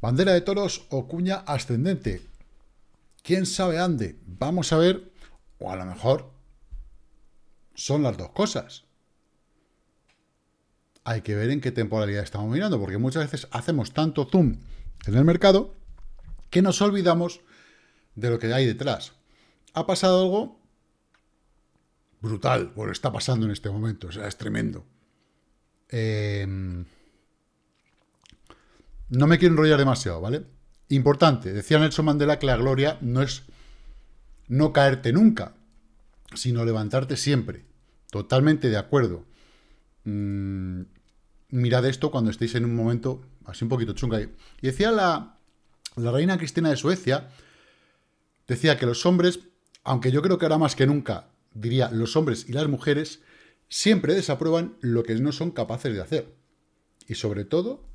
Bandera de toros o cuña ascendente. ¿Quién sabe ande? Vamos a ver, o a lo mejor son las dos cosas. Hay que ver en qué temporalidad estamos mirando, porque muchas veces hacemos tanto zoom en el mercado que nos olvidamos de lo que hay detrás. Ha pasado algo brutal, bueno, está pasando en este momento, o sea, es tremendo. Em, no me quiero enrollar demasiado, ¿vale? Importante, decía Nelson Mandela que la gloria no es no caerte nunca, sino levantarte siempre. Totalmente de acuerdo. Mm, mirad esto cuando estéis en un momento así un poquito chunga. Y decía la, la reina Cristina de Suecia, decía que los hombres, aunque yo creo que ahora más que nunca, diría los hombres y las mujeres, siempre desaprueban lo que no son capaces de hacer. Y sobre todo,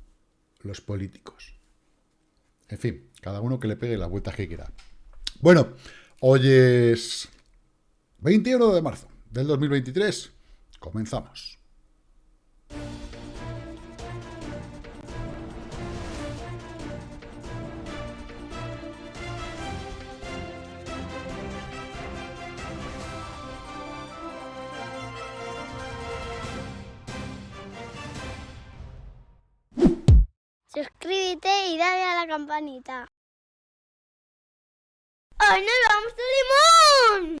los políticos. En fin, cada uno que le pegue la vuelta que quiera. Bueno, hoy es 21 de marzo del 2023. Comenzamos. Suscríbete y dale a la campanita. ¡Hoy nos vamos a Limón!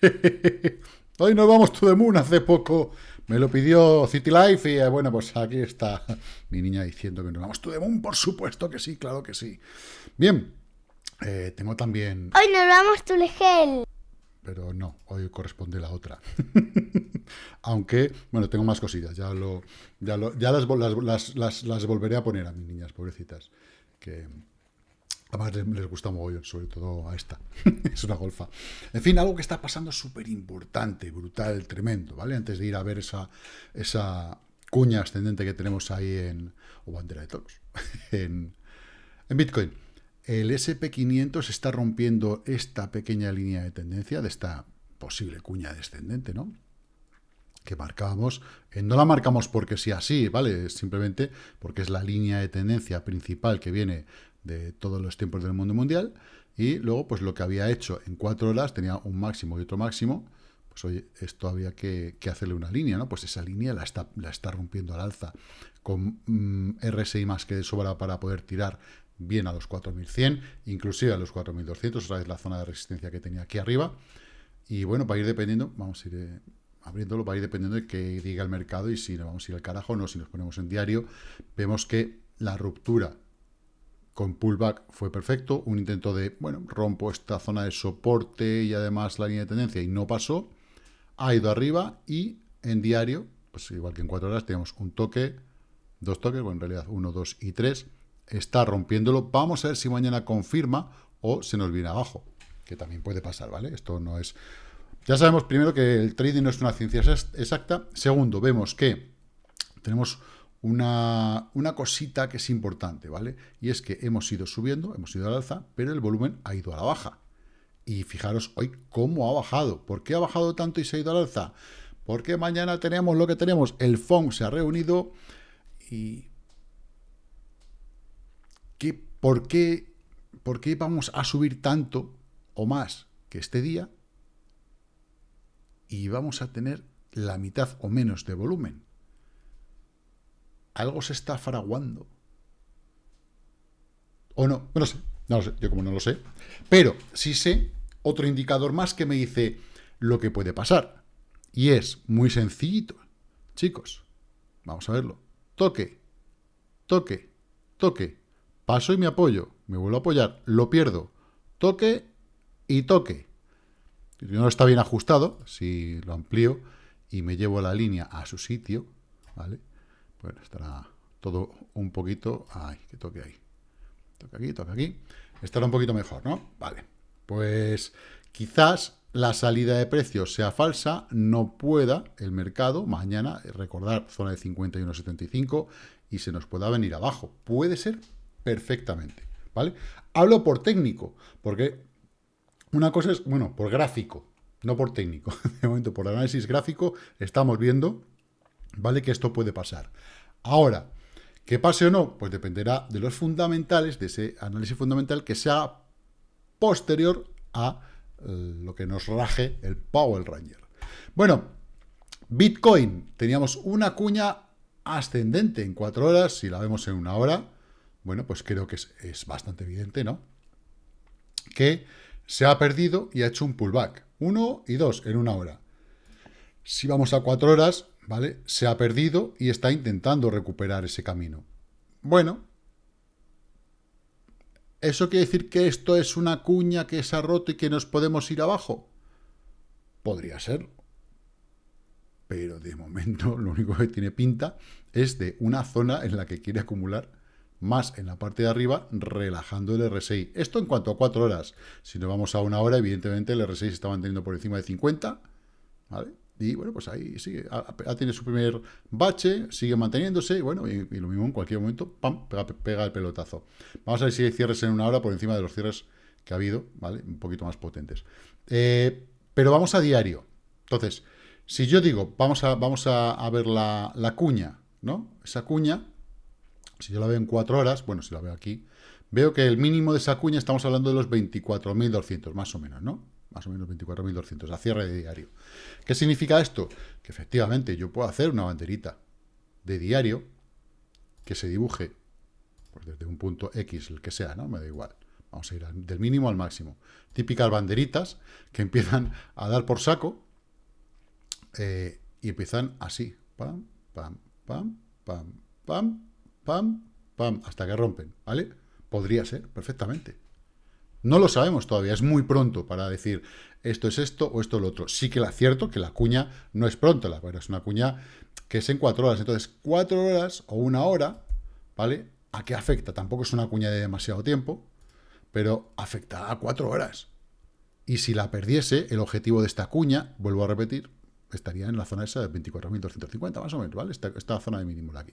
Hoy nos vamos to the moon hace poco. Me lo pidió City Life y eh, bueno, pues aquí está mi niña diciendo que nos vamos to the moon. Por supuesto que sí, claro que sí. Bien, eh, tengo también... Hoy nos vamos to Legel. Pero no, hoy corresponde la otra. Aunque, bueno, tengo más cosillas. Ya, lo, ya, lo, ya las, las, las, las, volveré a poner a mis niñas, pobrecitas. Que además les, les gusta mogollón, sobre todo a esta. es una golfa. En fin, algo que está pasando súper importante, brutal, tremendo, ¿vale? Antes de ir a ver esa, esa cuña ascendente que tenemos ahí en... o bandera de todos. en, en Bitcoin. El SP500 está rompiendo esta pequeña línea de tendencia de esta posible cuña descendente, ¿no? Que marcábamos, eh, no la marcamos porque sea así, ¿vale? Simplemente porque es la línea de tendencia principal que viene de todos los tiempos del mundo mundial y luego pues lo que había hecho en cuatro horas tenía un máximo y otro máximo, pues oye, esto había que, hacerle una línea, ¿no? Pues esa línea la está, la está rompiendo al alza con mm, RSI más que de sobra para poder tirar bien a los 4100, inclusive a los 4200, otra vez la zona de resistencia que tenía aquí arriba. Y bueno, va a ir dependiendo, vamos a ir eh, abriéndolo, va a ir dependiendo de que diga el mercado y si nos vamos a ir al carajo o no, si nos ponemos en diario, vemos que la ruptura con pullback fue perfecto, un intento de, bueno, rompo esta zona de soporte y además la línea de tendencia y no pasó, ha ido arriba y en diario, pues igual que en cuatro horas, tenemos un toque, dos toques, bueno, en realidad uno, dos y tres, está rompiéndolo. Vamos a ver si mañana confirma o se nos viene abajo, que también puede pasar, ¿vale? Esto no es... Ya sabemos primero que el trading no es una ciencia exacta. Segundo, vemos que tenemos una, una, cosita que es importante, ¿vale? Y es que hemos ido subiendo, hemos ido al alza, pero el volumen ha ido a la baja. Y fijaros hoy cómo ha bajado. ¿Por qué ha bajado tanto y se ha ido al alza? Porque mañana tenemos lo que tenemos. El FON se ha reunido y por, qué, ¿Por qué vamos a subir tanto o más que este día y vamos a tener la mitad o menos de volumen? Algo se está fraguando. ¿O no? No lo sé. No lo sé. Yo como no lo sé. Pero sí sé otro indicador más que me dice lo que puede pasar. Y es muy sencillito. Chicos, vamos a verlo. Toque, toque, toque. Paso y me apoyo. Me vuelvo a apoyar. Lo pierdo. Toque y toque. No está bien ajustado, si lo amplío y me llevo la línea a su sitio, ¿vale? Pues estará todo un poquito... ¡Ay, que toque ahí! Toque aquí, toque aquí. Estará un poquito mejor, ¿no? Vale. Pues quizás la salida de precios sea falsa, no pueda el mercado mañana recordar zona de 51.75 y se nos pueda venir abajo. Puede ser perfectamente, ¿vale? Hablo por técnico, porque una cosa es, bueno, por gráfico, no por técnico. De momento, por análisis gráfico, estamos viendo, ¿vale? Que esto puede pasar. Ahora, Que pase o no, pues dependerá de los fundamentales, de ese análisis fundamental que sea posterior a eh, lo que nos raje el Power Ranger. Bueno, Bitcoin, teníamos una cuña ascendente en cuatro horas, si la vemos en una hora, bueno, pues creo que es, bastante evidente, ¿no? Que se ha perdido y ha hecho un pullback. Uno y dos en una hora. Si vamos a cuatro horas, ¿vale? Se ha perdido y está intentando recuperar ese camino. Bueno, ¿eso quiere decir que esto es una cuña que se ha roto y que nos podemos ir abajo? Podría ser. Pero de momento lo único que tiene pinta es de una zona en la que quiere acumular más en la parte de arriba, relajando el RSI. Esto en cuanto a cuatro horas. Si nos vamos a una hora, evidentemente el RSI se está manteniendo por encima de 50, ¿vale? Y bueno, pues ahí sigue, ha, tenido su primer bache, sigue manteniéndose, y bueno, y, lo mismo en cualquier momento, ¡pam!, pega, el pelotazo. Vamos a ver si hay cierres en una hora por encima de los cierres que ha habido, ¿vale? Un poquito más potentes. Eh, pero vamos a diario. Entonces, si yo digo, vamos a, vamos a, ver la, la cuña, ¿no? Esa cuña, si yo la veo en cuatro horas, bueno, si la veo aquí, veo que el mínimo de esa cuña estamos hablando de los 24.200, más o menos, ¿no? Más o menos 24.200, a cierre de diario. ¿Qué significa esto? Que efectivamente yo puedo hacer una banderita de diario que se dibuje pues desde un punto X, el que sea, ¿no? Me da igual. Vamos a ir del mínimo al máximo. Típicas banderitas que empiezan a dar por saco eh, y empiezan así. Pam, pam, pam, pam, pam, pam, pam, hasta que rompen, ¿vale? Podría ser, perfectamente. No lo sabemos todavía, es muy pronto para decir esto es esto o esto es lo otro. Sí que es cierto que la cuña no es pronto, la, es una cuña que es en cuatro horas. Entonces, cuatro horas o una hora, ¿vale? ¿A qué afecta? Tampoco es una cuña de demasiado tiempo, pero afecta a cuatro horas. Y si la perdiese, el objetivo de esta cuña, vuelvo a repetir, estaría en la zona esa de 24.250, más o menos, ¿vale? Esta, esta zona de mínimo de aquí.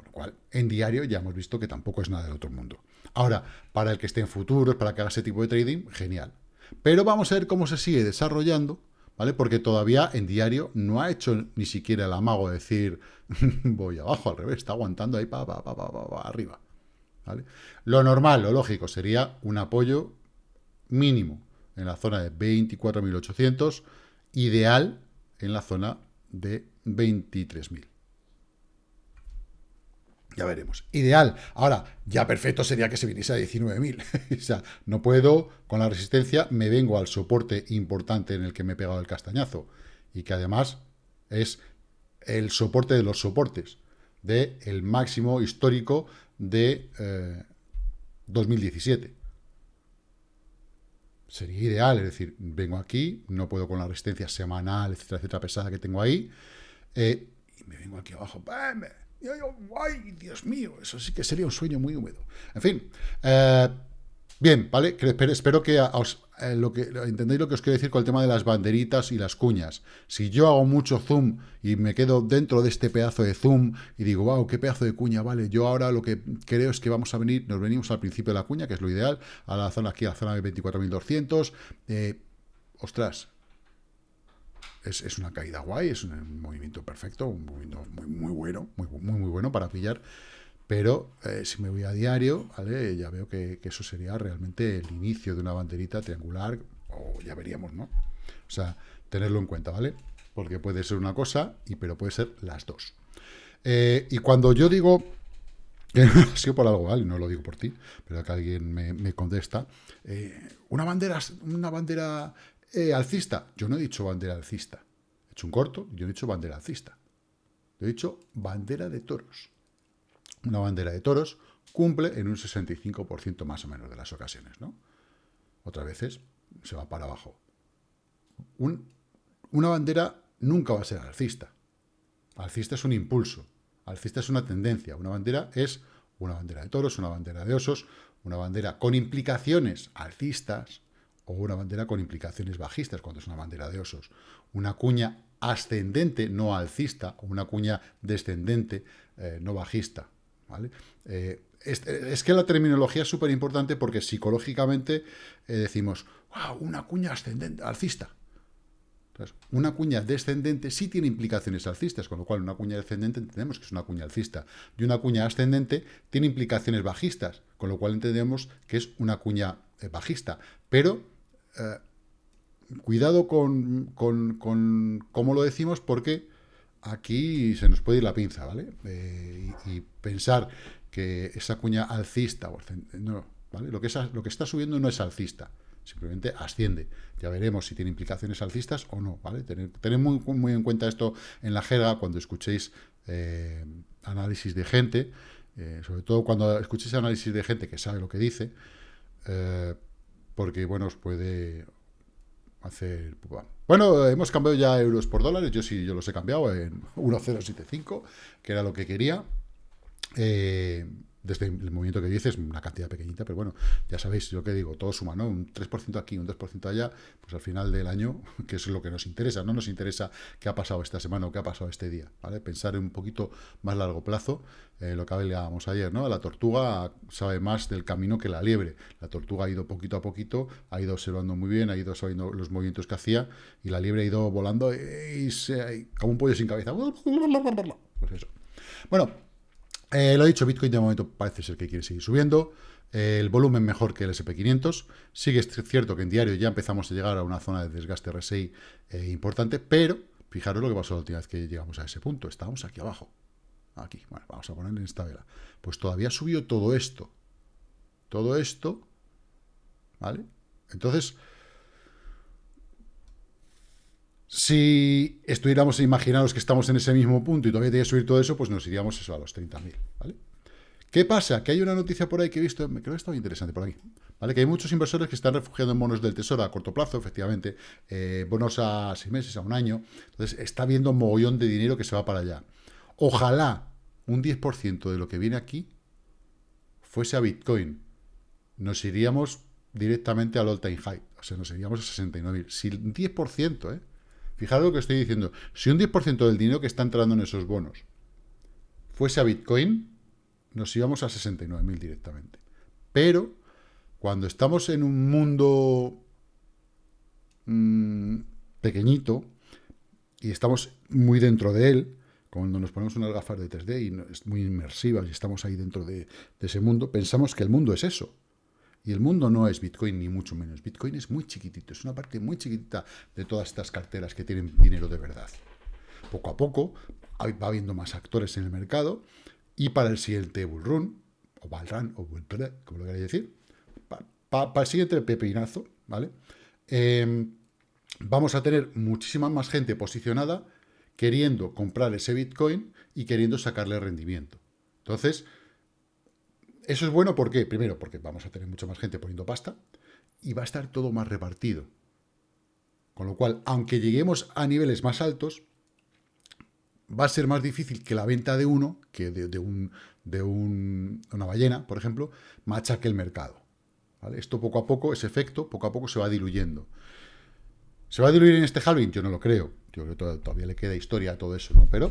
Con lo cual, en diario ya hemos visto que tampoco es nada del otro mundo. Ahora, para el que esté en futuros, para que haga ese tipo de trading, genial. Pero vamos a ver cómo se sigue desarrollando, ¿vale? Porque todavía en diario no ha hecho ni siquiera el amago de decir voy abajo, al revés, está aguantando ahí para pa, pa, pa, arriba. ¿vale? Lo normal, lo lógico, sería un apoyo mínimo en la zona de 24.800, ideal en la zona de 23.000. Ya veremos. Ideal. Ahora, ya perfecto sería que se viniese a 19.000. o sea, no puedo, con la resistencia, me vengo al soporte importante en el que me he pegado el castañazo. Y que además es el soporte de los soportes, de el máximo histórico de 2017. Eh, sería ideal, es decir, vengo aquí, no puedo con la resistencia semanal, etcétera, etcétera, pesada que tengo ahí, eh, y me vengo aquí abajo, ¡bam! ¡Ay, Dios mío! Eso sí que sería un sueño muy húmedo. En fin, eh, bien, ¿vale? Espero que, os, eh, lo que entendéis lo que os quiero decir con el tema de las banderitas y las cuñas. Si yo hago mucho zoom y me quedo dentro de este pedazo de zoom y digo, wow, qué pedazo de cuña, vale, yo ahora lo que creo es que vamos a venir, nos venimos al principio de la cuña, que es lo ideal, a la zona aquí, a la zona de 24.200, eh, ostras, es, una caída guay, es un movimiento perfecto, un movimiento muy, muy bueno, muy, muy, muy bueno para pillar. Pero eh, si me voy a diario, ¿vale? ya veo que, eso sería realmente el inicio de una banderita triangular, o ya veríamos, ¿no? O sea, tenerlo en cuenta, ¿vale? Porque puede ser una cosa, y pero puede ser las dos. Eh, y cuando yo digo que sido por algo, ¿vale? No lo digo por ti, pero que alguien me, contesta. Eh, una bandera, una bandera eh, alcista. Yo no he dicho bandera alcista. He hecho un corto, yo he dicho bandera alcista. Yo he dicho bandera de toros. Una bandera de toros cumple en un 65% más o menos de las ocasiones, ¿no? Otras veces se va para abajo. una bandera nunca va a ser alcista. Alcista es un impulso. Alcista es una tendencia. Una bandera es una bandera de toros, una bandera de osos, una bandera con implicaciones alcistas, o una bandera con implicaciones bajistas, cuando es una bandera de osos. Una cuña ascendente, no alcista, o una cuña descendente, eh, no bajista. ¿vale? Eh, es, que la terminología es súper importante porque psicológicamente eh, decimos, wow, una cuña ascendente, alcista. una cuña descendente sí tiene implicaciones alcistas, con lo cual una cuña descendente entendemos que es una cuña alcista. Y una cuña ascendente tiene implicaciones bajistas, con lo cual entendemos que es una cuña bajista. Pero eh, cuidado con, con, cómo lo decimos, porque aquí se nos puede ir la pinza, ¿vale? Eh, y, pensar que esa cuña alcista, no, ¿vale? Lo que, lo que está subiendo no es alcista, simplemente asciende. Ya veremos si tiene implicaciones alcistas o no, ¿vale? Tened, muy, muy, en cuenta esto en la jerga cuando escuchéis eh, análisis de gente, eh, sobre todo cuando escuchéis análisis de gente que sabe lo que dice, eh, porque, bueno, os puede hacer... Bueno, hemos cambiado ya euros por dólares, yo sí, yo los he cambiado en 1.075, que era lo que quería. Eh, desde el movimiento que dices, una cantidad pequeñita, pero bueno, ya sabéis lo que digo, todo suma, ¿no? Un 3% aquí, un 2% allá, pues al final del año, que es lo que nos interesa, no nos interesa qué ha pasado esta semana o qué ha pasado este día, ¿vale? Pensar en un poquito más largo plazo, eh, lo que hablábamos ayer, ¿no? La tortuga sabe más del camino que la liebre, la tortuga ha ido poquito a poquito, ha ido observando muy bien, ha ido sabiendo los movimientos que hacía, y la liebre ha ido volando y se, como un pollo sin cabeza, pues eso. Bueno, eh, lo dicho, Bitcoin de momento parece ser que quiere seguir subiendo. el volumen mejor que el SP500. Sigue cierto que en diario ya empezamos a llegar a una zona de desgaste RSI eh, importante, pero fijaros lo que pasó la última vez que llegamos a ese punto. Estábamos aquí abajo. Aquí, bueno, vamos a poner en esta vela. Pues todavía subió todo esto. Todo esto, ¿vale? Entonces, si estuviéramos, imaginaros que estamos en ese mismo punto y todavía tiene que subir todo eso, pues nos iríamos eso a los 30.000, ¿vale? ¿Qué pasa? Que hay una noticia por ahí que he visto, creo que muy interesante por aquí, ¿vale? Que hay muchos inversores que están refugiando en bonos del tesoro a corto plazo, efectivamente, eh, bonos a seis meses, a un año, entonces está viendo un mogollón de dinero que se va para allá. Ojalá un 10% de lo que viene aquí fuese a Bitcoin. Nos iríamos directamente al all-time high, o sea, nos iríamos a 69.000. Si un 10%, ¿eh? Fijaros lo que estoy diciendo. Si un 10% del dinero que está entrando en esos bonos fuese a Bitcoin, nos íbamos a 69.000 directamente. Pero, cuando estamos en un mundo mm, pequeñito y estamos muy dentro de él, cuando nos ponemos unas gafas de 3D y es muy inmersivas y estamos ahí dentro de ese mundo, pensamos que el mundo es eso. Y el mundo no es Bitcoin, ni mucho menos. Bitcoin es muy chiquitito, es una parte muy chiquitita de todas estas carteras que tienen dinero de verdad. Poco a poco va habiendo más actores en el mercado y para el siguiente bull run, o bull run, o bull como lo queréis decir, para, el siguiente pepinazo, ¿vale? Em, vamos a tener muchísima más gente posicionada queriendo comprar ese Bitcoin y queriendo sacarle rendimiento. Entonces, eso es bueno, ¿por qué? Primero, porque vamos a tener mucha más gente poniendo pasta y va a estar todo más repartido. Con lo cual, aunque lleguemos a niveles más altos, va a ser más difícil que la venta de uno, que de, un, de una ballena, por ejemplo, machaque el mercado. Esto poco a poco, ese efecto, poco a poco se va diluyendo. ¿Se va a diluir en este halving? Yo no lo creo. Yo creo que todavía le queda historia a todo eso, ¿no? Pero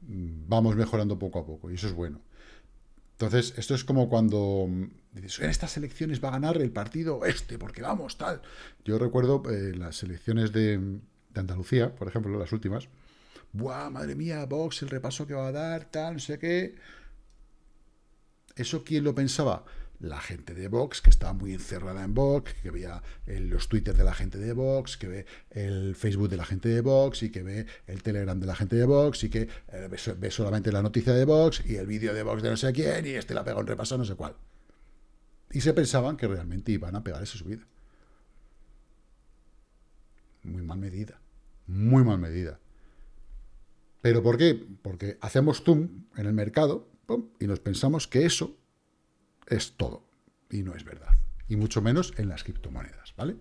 mm, vamos mejorando poco a poco y eso es bueno. Entonces, esto es como cuando mm, dices, en estas elecciones va a ganar el partido este, porque vamos, tal. Yo recuerdo eh, las elecciones de, Andalucía, por ejemplo, las últimas. ¡Buah, madre mía, Vox, el repaso que va a dar, tal, no sé qué! ¿Eso quién lo pensaba? La gente de Vox, que estaba muy encerrada en Vox, que veía los Twitter de la gente de Vox, que ve el Facebook de la gente de Vox, y que ve el Telegram de la gente de Vox, y que eh, ve, solamente la noticia de Vox, y el vídeo de Vox de no sé quién, y este la pega un repaso no sé cuál. Y se pensaban que realmente iban a pegar esa subida. Muy mal medida. Muy mal medida. ¿Pero por qué? Porque hacemos zoom en el mercado y nos pensamos que eso es todo. Y no es verdad. Y mucho menos en las criptomonedas, ¿vale?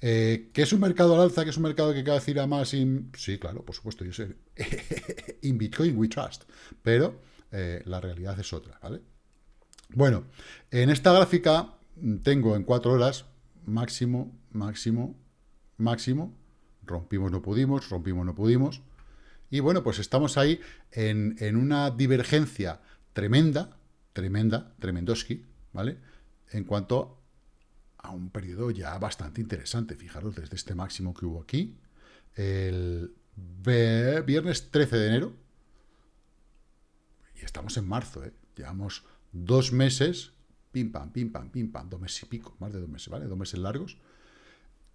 Eh, ¿Que es un mercado al alza? ¿Que es un mercado que cada vez irá más? Sí, claro, por supuesto, yo sé. in Bitcoin we trust. Pero eh, la realidad es otra, ¿vale? Bueno, en esta gráfica tengo en cuatro horas máximo, máximo, máximo. Rompimos, no pudimos, rompimos, no pudimos. Y bueno, pues estamos ahí en, en una divergencia tremenda, tremenda, tremendoski, ¿vale? En cuanto a un periodo ya bastante interesante. Fijaros, desde este máximo que hubo aquí, el viernes 13 de enero, y estamos en marzo, ¿eh? llevamos dos meses, pim pam, pim pam, pim pam, dos meses y pico, más de dos meses, ¿vale? Dos meses largos,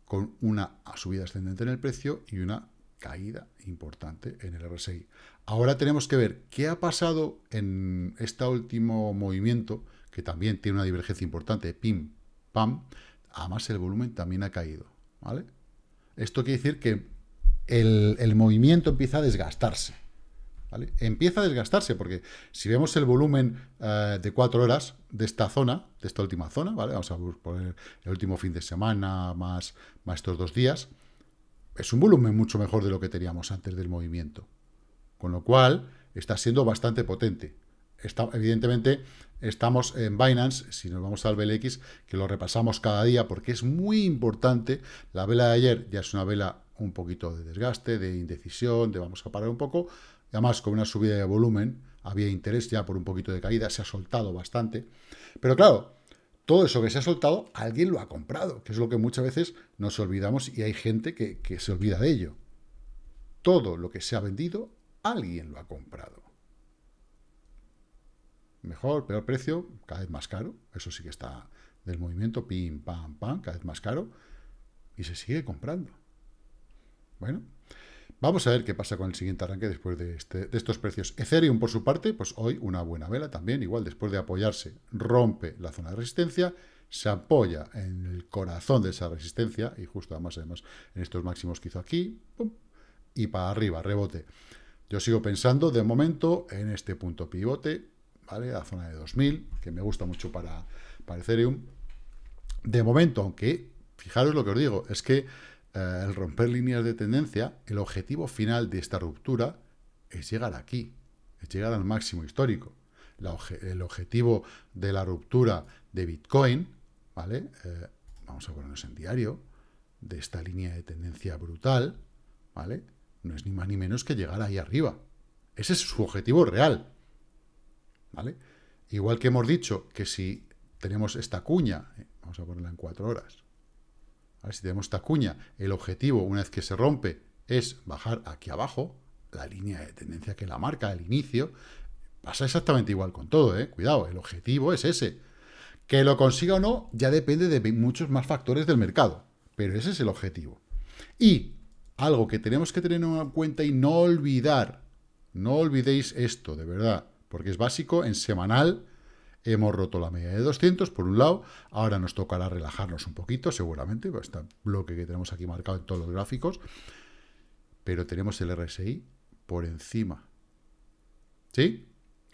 con una subida ascendente en el precio y una caída importante en el RSI. Ahora tenemos que ver qué ha pasado en este último movimiento, que también tiene una divergencia importante, pim, pam, además el volumen también ha caído, ¿vale? Esto quiere decir que el, movimiento empieza a desgastarse, ¿vale? Empieza a desgastarse, porque si vemos el volumen eh, de cuatro horas de esta zona, de esta última zona, ¿vale? Vamos a poner el último fin de semana más, más estos dos días, es un volumen mucho mejor de lo que teníamos antes del movimiento. Con lo cual, está siendo bastante potente. Está, evidentemente, estamos en Binance, si nos vamos al BLX, que lo repasamos cada día porque es muy importante. La vela de ayer ya es una vela un poquito de desgaste, de indecisión, de vamos a parar un poco. además, con una subida de volumen, había interés ya por un poquito de caída, se ha soltado bastante. Pero claro, todo eso que se ha soltado, alguien lo ha comprado, que es lo que muchas veces nos olvidamos y hay gente que, se olvida de ello. Todo lo que se ha vendido, alguien lo ha comprado. Mejor, peor precio, cada vez más caro. Eso sí que está del movimiento, pim, pam, pam, cada vez más caro. Y se sigue comprando. Bueno, Vamos a ver qué pasa con el siguiente arranque después de, este, de, estos precios. Ethereum, por su parte, pues hoy una buena vela también, igual después de apoyarse, rompe la zona de resistencia, se apoya en el corazón de esa resistencia, y justo además, además en estos máximos que hizo aquí, y para arriba, rebote. Yo sigo pensando, de momento, en este punto pivote, ¿vale? La zona de 2000, que me gusta mucho para, para Ethereum. De momento, aunque, fijaros lo que os digo, es que eh, el romper líneas de tendencia, el objetivo final de esta ruptura es llegar aquí, es llegar al máximo histórico. el objetivo de la ruptura de Bitcoin, ¿vale? Eh, vamos a ponernos en diario, de esta línea de tendencia brutal, ¿vale? No es ni más ni menos que llegar ahí arriba. Ese es su objetivo real, ¿vale? Igual que hemos dicho que si tenemos esta cuña, eh, vamos a ponerla en cuatro horas, si tenemos esta cuña, el objetivo, una vez que se rompe, es bajar aquí abajo, la línea de tendencia que la marca al inicio, pasa exactamente igual con todo, ¿eh? Cuidado, el objetivo es ese. Que lo consiga o no, ya depende de muchos más factores del mercado, pero ese es el objetivo. Y algo que tenemos que tener en cuenta y no olvidar, no olvidéis esto, de verdad, porque es básico, en semanal Hemos roto la media de 200, por un lado. Ahora nos tocará relajarnos un poquito, seguramente, con este bloque que tenemos aquí marcado en todos los gráficos. Pero tenemos el RSI por encima. ¿Sí?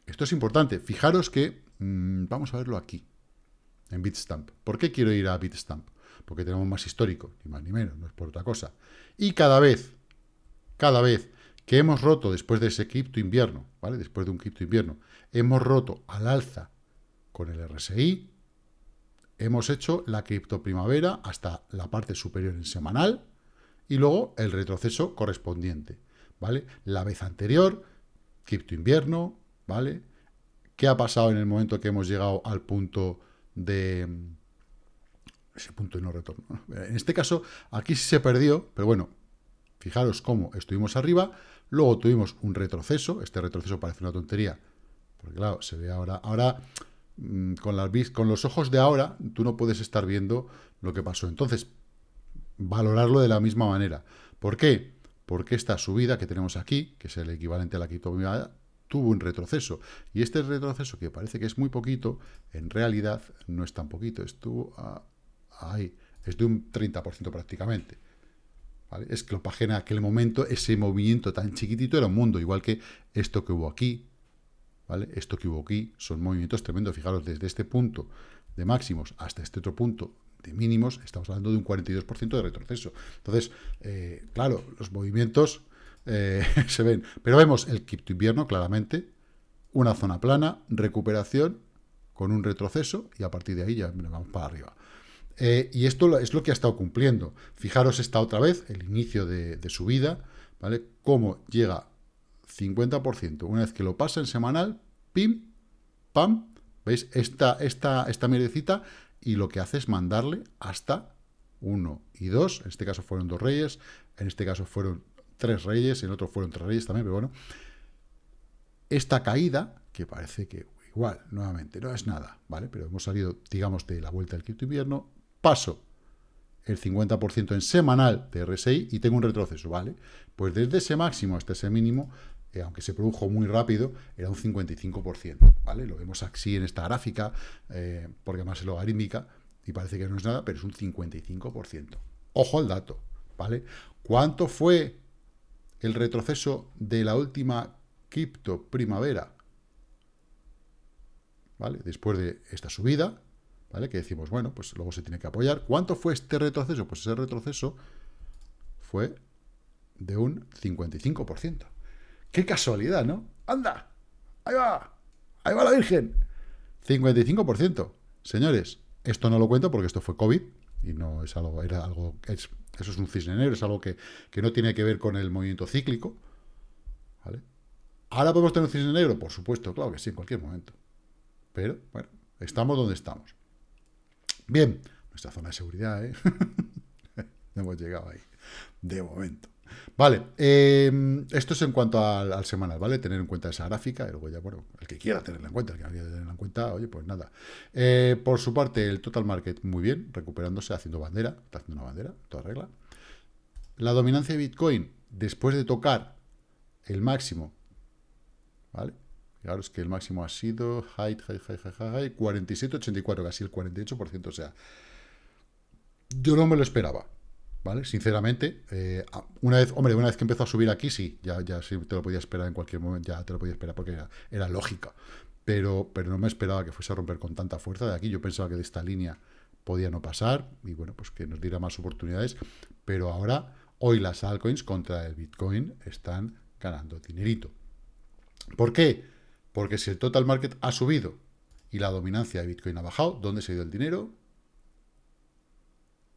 Esto es importante. Fijaros que... Mm, vamos a verlo aquí, en Bitstamp. ¿Por qué quiero ir a Bitstamp? Porque tenemos más histórico, ni más ni menos, no es por otra cosa. Y cada vez, cada vez que hemos roto después de ese cripto invierno, ¿vale? Después de un cripto invierno, hemos roto al alza con el RSI. Hemos hecho la cripto primavera hasta la parte superior en semanal y luego el retroceso correspondiente, ¿vale? La vez anterior, cripto invierno, ¿vale? ¿Qué ha pasado en el momento que hemos llegado al punto de ese punto de no retorno? En este caso, aquí sí se perdió, pero bueno, fijaros cómo estuvimos arriba, luego tuvimos un retroceso, este retroceso parece una tontería, porque claro, se ve ahora, ahora Mm, con, con los ojos de ahora, tú no puedes estar viendo lo que pasó. Entonces, valorarlo de la misma manera. ¿Por qué? Porque esta subida que tenemos aquí, que es el equivalente a la criptomoneda, tuvo un retroceso. Y este retroceso, que parece que es muy poquito, en realidad no es tan poquito, estuvo ahí, es de un 30% prácticamente. Es que lo en aquel momento, ese movimiento tan chiquitito era un mundo, igual que esto que hubo aquí, ¿vale? Esto que hubo aquí son movimientos tremendos. Fijaros, desde este punto de máximos hasta este otro punto de mínimos, estamos hablando de un 42% de retroceso. Entonces, eh, claro, los movimientos eh, se ven. Pero vemos el cripto invierno claramente, una zona plana, recuperación con un retroceso y a partir de ahí ya vamos para arriba. Eh, y esto es lo que ha estado cumpliendo. Fijaros esta otra vez, el inicio de, de subida, ¿vale? Cómo llega 50%. Una vez que lo pasa en semanal, pim, pam, ¿veis? Esta, esta, esta mierdecita y lo que hace es mandarle hasta 1 y 2, en este caso fueron dos reyes, en este caso fueron tres reyes, en otro fueron tres reyes también, pero bueno, esta caída, que parece que igual, nuevamente, no es nada, ¿vale? Pero hemos salido, digamos, de la vuelta del quinto invierno, paso el 50% en semanal de RSI y tengo un retroceso, ¿vale? Pues desde ese máximo hasta ese mínimo, aunque se produjo muy rápido, era un 55%, ¿vale? Lo vemos así en esta gráfica, eh, porque además es logarítmica, y parece que no es nada, pero es un 55%. Ojo al dato, ¿vale? ¿Cuánto fue el retroceso de la última cripto primavera? ¿Vale? Después de esta subida, ¿vale? Que decimos, bueno, pues luego se tiene que apoyar. ¿Cuánto fue este retroceso? Pues ese retroceso fue de un 55%. ¡Qué casualidad, ¿no? ¡Anda! ¡Ahí va! ¡Ahí va la Virgen! 55%. Señores, esto no lo cuento porque esto fue COVID y no es algo, era algo, es, eso es un cisne negro, es algo que, que no tiene que ver con el movimiento cíclico. ¿Vale? ¿Ahora podemos tener un cisne negro? Por supuesto, claro que sí, en cualquier momento. Pero, bueno, estamos donde estamos. Bien, nuestra zona de seguridad, ¿eh? hemos llegado ahí, de momento. Vale, eh, esto es en cuanto al, semanal, ¿vale? Tener en cuenta esa gráfica, luego ya, bueno, el que quiera tenerla en cuenta, el que no quiera tenerla en cuenta, oye, pues nada. Eh, por su parte, el total market muy bien, recuperándose, haciendo bandera, está haciendo una bandera, toda regla. La dominancia de Bitcoin, después de tocar el máximo, ¿vale? Fijaros que el máximo ha sido height, height, height, height, height 47,84, casi el 48%, o sea, yo no me lo esperaba, ¿vale? Sinceramente, eh, una vez, hombre, una vez que empezó a subir aquí, sí, ya, ya sí te lo podía esperar en cualquier momento, ya te lo podía esperar porque era, lógica, pero, pero no me esperaba que fuese a romper con tanta fuerza de aquí, yo pensaba que de esta línea podía no pasar, y bueno, pues que nos diera más oportunidades, pero ahora, hoy las altcoins contra el Bitcoin están ganando dinerito. ¿Por qué? Porque si el total market ha subido y la dominancia de Bitcoin ha bajado, ¿dónde se ha ido el dinero?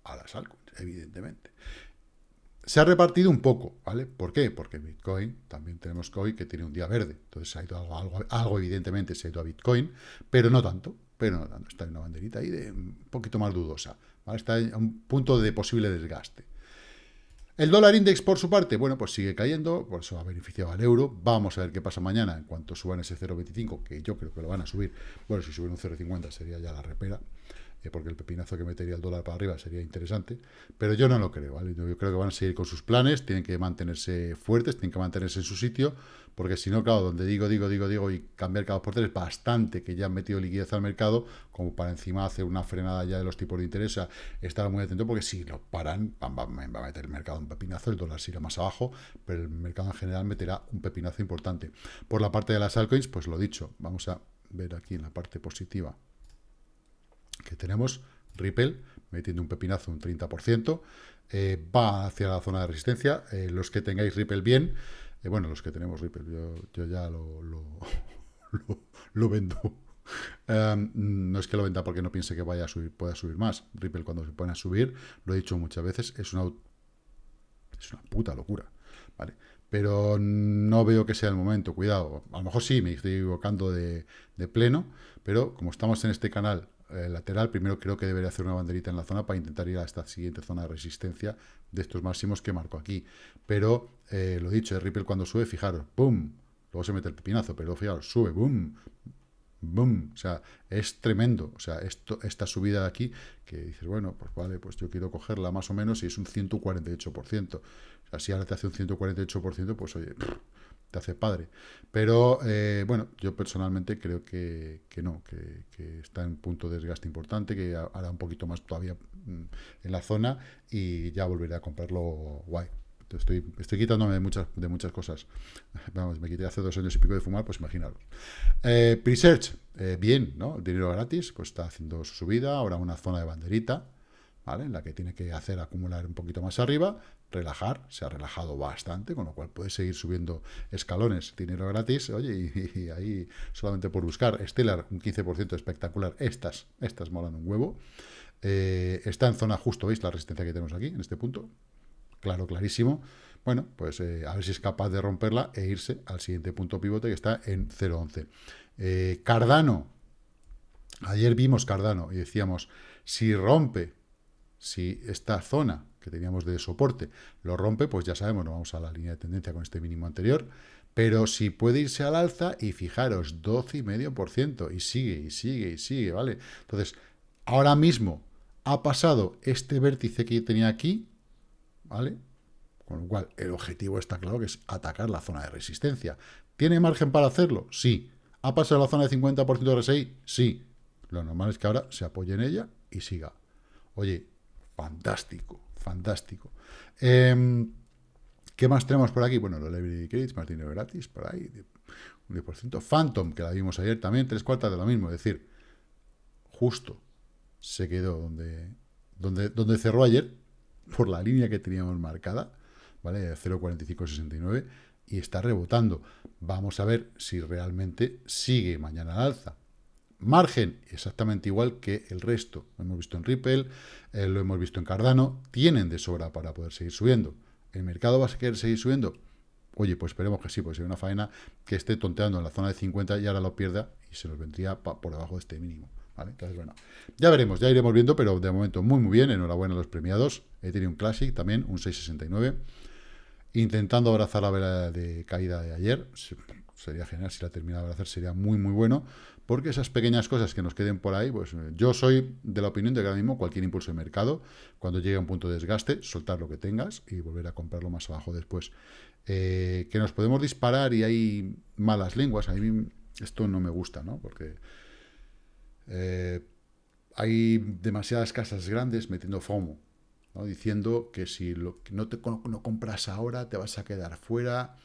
A las altcoins evidentemente. Se ha repartido un poco, ¿vale? ¿Por qué? Porque Bitcoin, también tenemos COI que tiene un día verde, entonces ha ido algo, algo, evidentemente se ha ido a Bitcoin, pero no tanto, pero no tanto, está en una banderita ahí de un poquito más dudosa. Está en un punto de posible desgaste. El dólar index, por su parte, bueno, pues sigue cayendo, por eso ha beneficiado al euro. Vamos a ver qué pasa mañana en cuanto suban ese 0,25, que yo creo que lo van a subir. Bueno, si suben un 0,50 sería ya la repera. Porque el pepinazo que metería el dólar para arriba sería interesante, pero yo no lo creo, ¿vale? Yo creo que van a seguir con sus planes, tienen que mantenerse fuertes, tienen que mantenerse en su sitio, porque si no, claro, donde digo, digo, digo, digo, y cambiar cada por tres, bastante que ya han metido liquidez al mercado, como para encima hacer una frenada ya de los tipos de interés, o estar muy atento, porque si lo paran, va, a meter el mercado un pepinazo, el dólar se irá más abajo, pero el mercado en general meterá un pepinazo importante. Por la parte de las altcoins, pues lo dicho, vamos a ver aquí en la parte positiva que tenemos Ripple metiendo un pepinazo un 30%, eh, va hacia la zona de resistencia. Eh, los que tengáis Ripple bien, eh, bueno, los que tenemos Ripple, yo, ya lo, lo, vendo. Em, no es que lo venda porque no piense que vaya a subir, pueda subir más. Ripple cuando se pone a subir, lo he dicho muchas veces, es una, es una puta locura. ¿vale? Pero no veo que sea el momento, cuidado. A lo mejor sí, me estoy equivocando de, de pleno, pero como estamos en este canal eh, lateral, primero creo que debería hacer una banderita en la zona para intentar ir a esta siguiente zona de resistencia de estos máximos que marco aquí. Pero, eh, lo dicho, el Ripple cuando sube, fijaros, ¡boom! Luego se mete el pepinazo, pero fijaros, sube, ¡boom! ¡boom! O sea, es tremendo. O sea, esto, esta subida de aquí, que dices, bueno, pues vale, pues yo quiero cogerla más o menos y es un 148%. O sea, si ahora te hace un 148%, pues oye, te hace padre. Pero, eh, bueno, yo personalmente creo que, no, que, está en punto de desgaste importante, que hará un poquito más todavía mm, en la zona y ya volveré a comprarlo guay. Estoy, estoy quitándome de muchas, de muchas cosas. Vamos, me quité hace dos años y pico de fumar, pues imaginaros. Eh, Presearch, eh, bien, ¿no? dinero gratis, pues está haciendo su subida, ahora una zona de banderita, ¿vale? En la que tiene que hacer acumular un poquito más arriba, relajar, se ha relajado bastante, con lo cual puede seguir subiendo escalones, dinero gratis, oye, y, ahí solamente por buscar, Stellar, un 15% espectacular, estas, estas molan un huevo, eh, está en zona justo, ¿veis la resistencia que tenemos aquí, en este punto? Claro, clarísimo. Bueno, pues eh, a ver si es capaz de romperla e irse al siguiente punto pivote que está en 0.11. Eh, Cardano, Ayer vimos Cardano y decíamos, si rompe, si esta zona teníamos de soporte lo rompe, pues ya sabemos, nos vamos a la línea de tendencia con este mínimo anterior, pero si puede irse al alza y fijaros, 12,5% y sigue, y sigue, y sigue, ¿vale? Entonces, ahora mismo ha pasado este vértice que tenía aquí, ¿vale? Con lo cual, el objetivo está claro que es atacar la zona de resistencia. ¿Tiene margen para hacerlo? Sí. ¿Ha pasado la zona de 50% de RSI? Sí. Lo normal es que ahora se apoye en ella y siga. Oye, fantástico, fantástico. Em, ¿Qué más tenemos por aquí? Bueno, los Library Credits, más dinero gratis, por ahí, un 10%. Phantom, que la vimos ayer también, tres cuartas de lo mismo. Es decir, justo se quedó donde, donde, donde cerró ayer, por la línea que teníamos marcada, ¿vale? 0.4569, y está rebotando. Vamos a ver si realmente sigue mañana al alza. Margen, exactamente igual que el resto. Lo hemos visto en Ripple, eh, lo hemos visto en Cardano, tienen de sobra para poder seguir subiendo. ¿El mercado va a querer seguir subiendo? Oye, pues esperemos que sí, pues hay una faena que esté tonteando en la zona de 50 y ahora lo pierda y se nos vendría por debajo de este mínimo. ¿vale? Entonces, bueno, ya veremos, ya iremos viendo, pero de momento muy, muy bien. Enhorabuena a los premiados. Ethereum Classic también, un 669. Intentando abrazar la vela de caída de ayer. Sería genial si la terminara de abrazar, sería muy, muy bueno porque esas pequeñas cosas que nos queden por ahí, pues eh, yo soy de la opinión de que ahora mismo cualquier impulso de mercado, cuando llegue a un punto de desgaste, soltar lo que tengas y volver a comprarlo más abajo después. Eh, que nos podemos disparar y hay malas lenguas, a mí esto no me gusta, ¿no? Porque eh, hay demasiadas casas grandes metiendo FOMO, diciendo que si no, no compras ahora te vas a quedar fuera.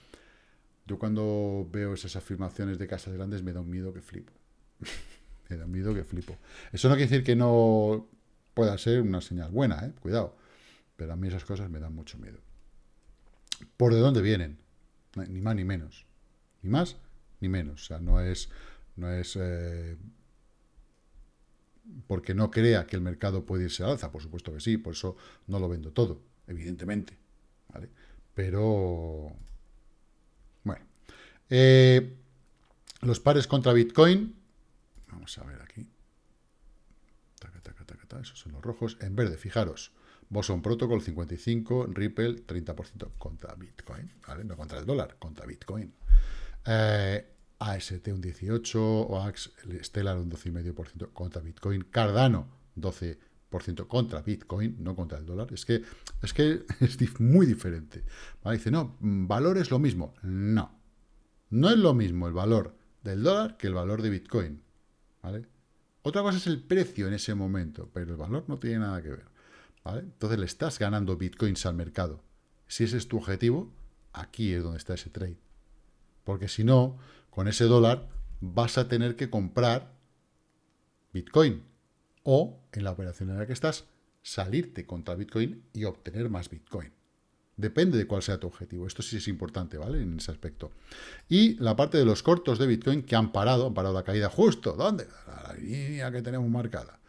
Yo cuando veo esas afirmaciones de casas grandes me da un miedo que flipo. me da miedo que flipo. Eso no quiere decir que no pueda ser una señal buena, ¿eh? cuidado. Pero a mí esas cosas me dan mucho miedo. ¿Por de dónde vienen? Ni más ni menos. Ni más ni menos. O sea, no es, no es eh, porque no crea que el mercado puede irse al alza. Por supuesto que sí, por eso no lo vendo todo, evidentemente. ¿vale? Pero, bueno. Eh, los pares contra Bitcoin Vamos a ver aquí. esos son los rojos. En verde, fijaros. Boson Protocol 55, Ripple 30% contra Bitcoin. No contra el dólar, contra Bitcoin. Eh, AST un 18, OAX Stellar un 12,5% contra Bitcoin. Cardano 12% contra Bitcoin, no contra el dólar. Es que es, que es muy diferente. Dice, no, valor es lo mismo. No. No es lo mismo el valor del dólar que el valor de Bitcoin. Otra cosa es el precio en ese momento, pero el valor no tiene nada que ver. Entonces le estás ganando bitcoins al mercado. Si ese es tu objetivo, aquí es donde está ese trade. Porque si no, con ese dólar vas a tener que comprar bitcoin. O, en la operación en la que estás, salirte contra bitcoin y obtener más bitcoin. Depende de cuál sea tu objetivo. Esto sí es importante, ¿vale? En ese aspecto. Y la parte de los cortos de Bitcoin que han parado, han parado la caída justo. ¿Dónde? La línea que tenemos marcada.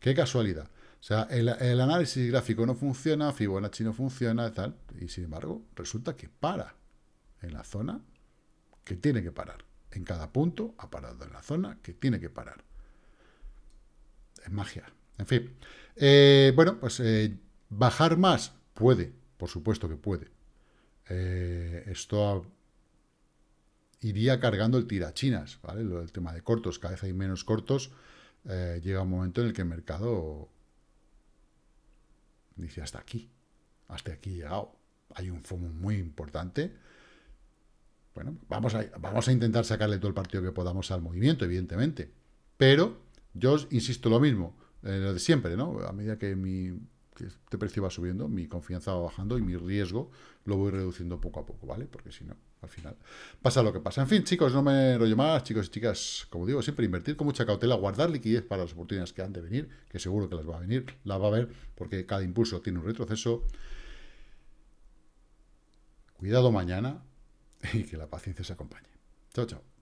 Qué casualidad. O sea, el, análisis gráfico no funciona, Fibonacci no funciona, tal. Y sin embargo, resulta que para en la zona que tiene que parar. En cada punto ha parado en la zona que tiene que parar. Es magia. En fin. Eh, bueno, pues eh, bajar más puede por supuesto que puede. Eh, esto iría cargando el tirachinas, ¿vale? El tema de cortos, cada vez hay menos cortos. Eh, llega un momento en el que el mercado dice hasta aquí, hasta aquí he llegado. Hay un FOMO muy importante. Bueno, vamos a, vamos a intentar sacarle todo el partido que podamos al movimiento, evidentemente. Pero yo insisto lo mismo, eh, lo de siempre, ¿no? A medida que mi que este precio va subiendo, mi confianza va bajando y mi riesgo lo voy reduciendo poco a poco, ¿vale? Porque si no, al final pasa lo que pasa. En fin, chicos, no me enrollo más, chicos y chicas, como digo, siempre invertir con mucha cautela, guardar liquidez para las oportunidades que han de venir, que seguro que las va a venir, las va a ver, porque cada impulso tiene un retroceso. Cuidado mañana y que la paciencia se acompañe. Chao, chao.